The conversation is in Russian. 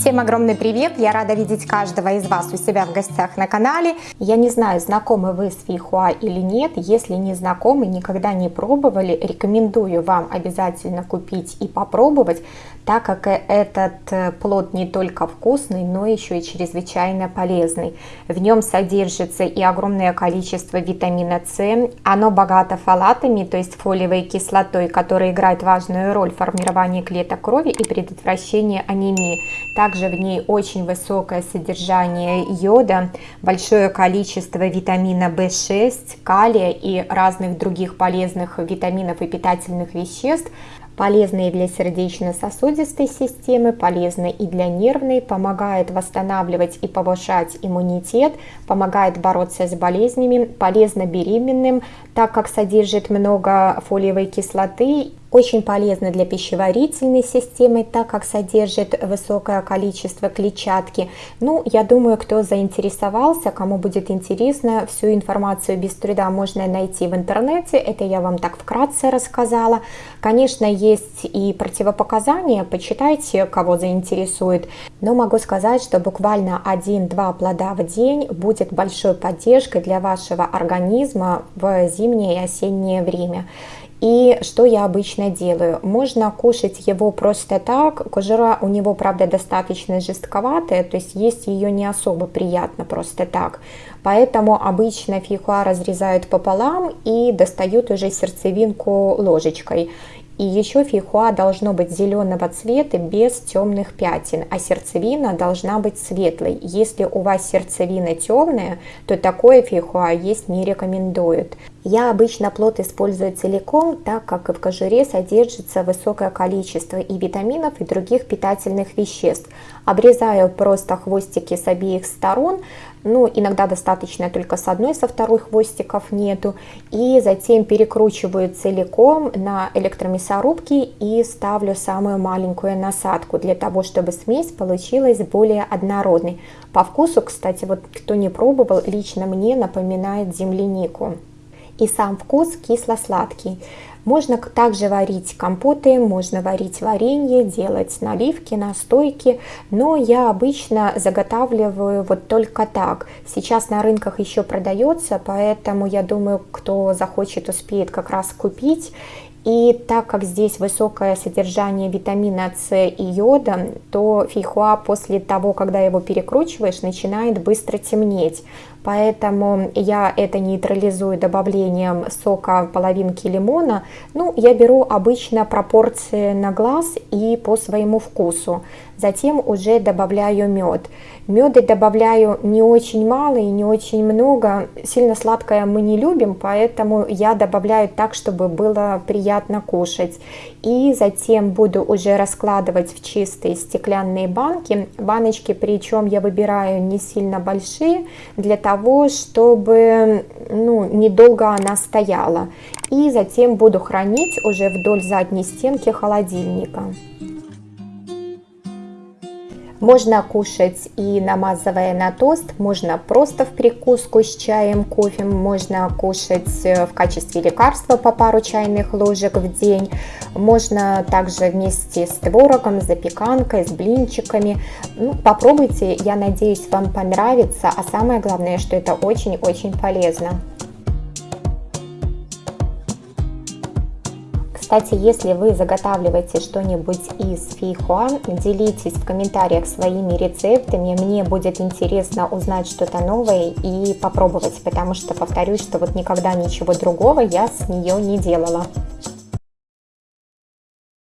Всем огромный привет! Я рада видеть каждого из вас у себя в гостях на канале. Я не знаю, знакомы вы с фейхуа или нет. Если не знакомы, никогда не пробовали, рекомендую вам обязательно купить и попробовать, так как этот э, плод не только вкусный, но еще и чрезвычайно полезный. В нем содержится и огромное количество витамина С. Оно богато фолатами, то есть фолиевой кислотой, которая играет важную роль в формировании клеток крови и предотвращении анемии. Также в ней очень высокое содержание йода, большое количество витамина В6, калия и разных других полезных витаминов и питательных веществ – полезные для сердечно-сосудистой системы, полезны и для нервной, помогает восстанавливать и повышать иммунитет, помогает бороться с болезнями, полезно беременным, так как содержит много фолиевой кислоты очень полезно для пищеварительной системы, так как содержит высокое количество клетчатки. Ну, я думаю, кто заинтересовался, кому будет интересно, всю информацию без труда можно найти в интернете. Это я вам так вкратце рассказала. Конечно, есть и противопоказания, почитайте, кого заинтересует. Но могу сказать, что буквально 1-2 плода в день будет большой поддержкой для вашего организма в зимнее и осеннее время. И что я обычно делаю? Можно кушать его просто так. Кожура у него, правда, достаточно жестковатая, то есть есть ее не особо приятно просто так. Поэтому обычно фихуа разрезают пополам и достают уже сердцевинку ложечкой. И еще фейхуа должно быть зеленого цвета без темных пятен, а сердцевина должна быть светлой. Если у вас сердцевина темная, то такое фейхуа есть не рекомендуют. Я обычно плод использую целиком, так как в кожуре содержится высокое количество и витаминов, и других питательных веществ. Обрезаю просто хвостики с обеих сторон, ну, иногда достаточно только с одной, со второй хвостиков нету. И затем перекручиваю целиком на электромясорубке и ставлю самую маленькую насадку, для того, чтобы смесь получилась более однородной. По вкусу, кстати, вот кто не пробовал, лично мне напоминает землянику. И сам вкус кисло-сладкий. Можно также варить компоты, можно варить варенье, делать наливки, настойки, но я обычно заготавливаю вот только так. Сейчас на рынках еще продается, поэтому я думаю, кто захочет, успеет как раз купить. И так как здесь высокое содержание витамина С и йода, то фейхуа после того, когда его перекручиваешь, начинает быстро темнеть. Поэтому я это нейтрализую добавлением сока половинки лимона. Ну, я беру обычно пропорции на глаз и по своему вкусу. Затем уже добавляю мед. Меды добавляю не очень мало и не очень много. Сильно сладкое мы не любим, поэтому я добавляю так, чтобы было приятно кушать. И затем буду уже раскладывать в чистые стеклянные банки. Баночки, причем я выбираю не сильно большие, для того, чтобы ну, недолго она стояла. И затем буду хранить уже вдоль задней стенки холодильника. Можно кушать и намазывая на тост, можно просто в прикуску с чаем, кофе, можно кушать э, в качестве лекарства по пару чайных ложек в день, можно также вместе с творогом, запеканкой, с блинчиками. Ну, попробуйте, я надеюсь, вам понравится, а самое главное, что это очень-очень полезно. Кстати, если вы заготавливаете что-нибудь из фейхуа, делитесь в комментариях своими рецептами. Мне будет интересно узнать что-то новое и попробовать, потому что повторюсь, что вот никогда ничего другого я с нее не делала.